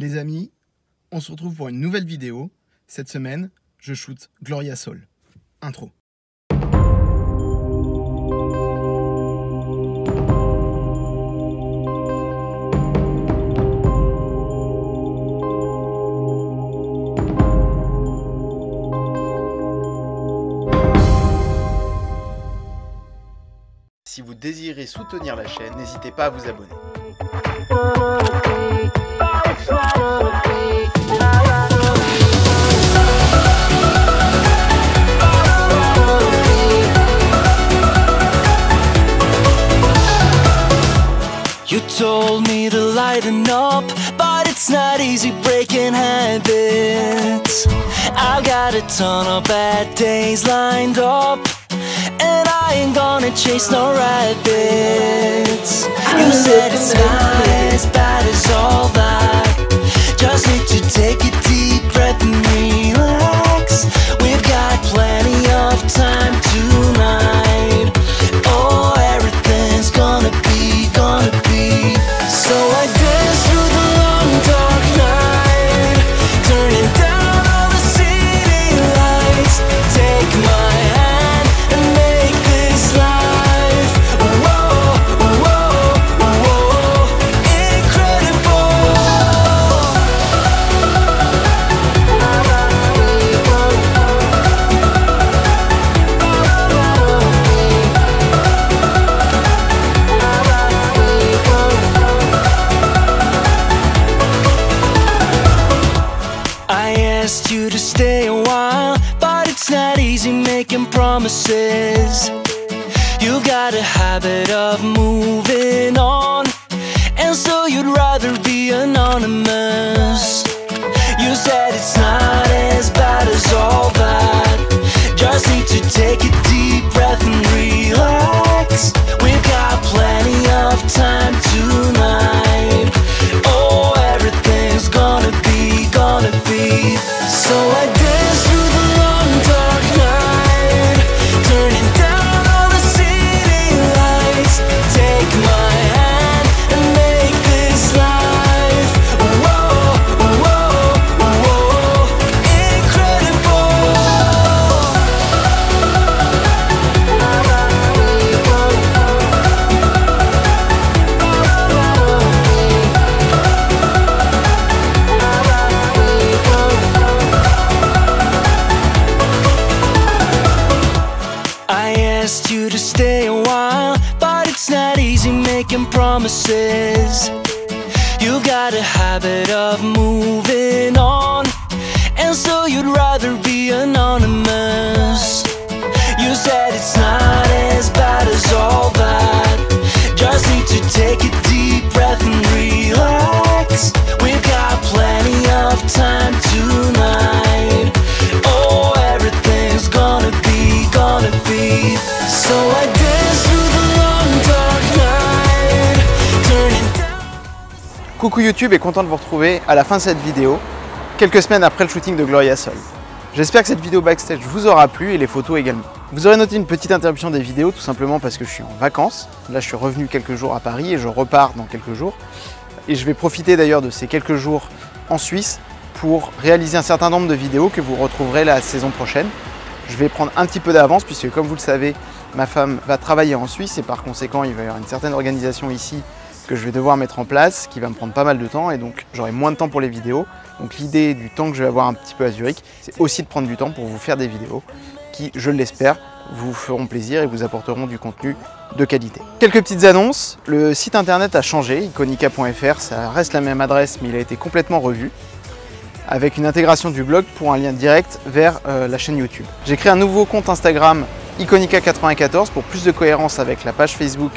Les amis, on se retrouve pour une nouvelle vidéo. Cette semaine, je shoot Gloria Soul. Intro. Si vous désirez soutenir la chaîne, n'hésitez pas à vous abonner. You told me to lighten up, but it's not easy breaking habits. I've got a ton of bad days lined up, and I ain't gonna chase no rabbits. You said it's not asked you to stay a while, but it's not easy making promises. You've got a habit of moving on, and so you'd rather be anonymous. You said it's not as bad as all that. Asked you to stay a while, but it's not easy making promises. You've got a habit of moving on, and so you'd rather be anonymous. You said it's not as bad as all that. Just need to take a gonna be. So I dance through the long dark night, turning down. Coucou YouTube et content de vous retrouver à la fin de cette vidéo, quelques semaines après le shooting de Gloria Soul. J'espère que cette vidéo backstage vous aura plu et les photos également. Vous aurez noté une petite interruption des vidéos tout simplement parce que je suis en vacances. Là je suis revenu quelques jours à Paris et je repars dans quelques jours. Et je vais profiter d'ailleurs de ces quelques jours en Suisse pour réaliser un certain nombre de vidéos que vous retrouverez la saison prochaine. Je vais prendre un petit peu d'avance puisque comme vous le savez, ma femme va travailler en Suisse et par conséquent il va y avoir une certaine organisation ici que je vais devoir mettre en place, qui va me prendre pas mal de temps et donc j'aurai moins de temps pour les vidéos. Donc l'idée du temps que je vais avoir un petit peu à Zurich, c'est aussi de prendre du temps pour vous faire des vidéos qui, je l'espère, vous feront plaisir et vous apporteront du contenu de qualité. Quelques petites annonces, le site internet a changé, iconica.fr, ça reste la même adresse mais il a été complètement revu avec une intégration du blog pour un lien direct vers euh, la chaîne YouTube. J'ai créé un nouveau compte Instagram Iconica94 pour plus de cohérence avec la page Facebook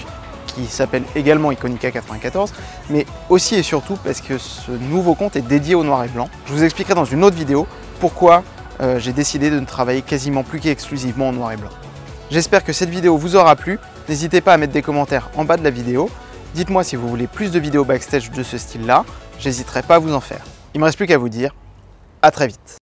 qui s'appelle également Iconica94, mais aussi et surtout parce que ce nouveau compte est dédié au noir et blanc. Je vous expliquerai dans une autre vidéo pourquoi euh, j'ai décidé de ne travailler quasiment plus qu'exclusivement en noir et blanc. J'espère que cette vidéo vous aura plu. N'hésitez pas à mettre des commentaires en bas de la vidéo. Dites-moi si vous voulez plus de vidéos backstage de ce style-là. J'hésiterai pas à vous en faire. Il me reste plus qu'à vous dire à très vite.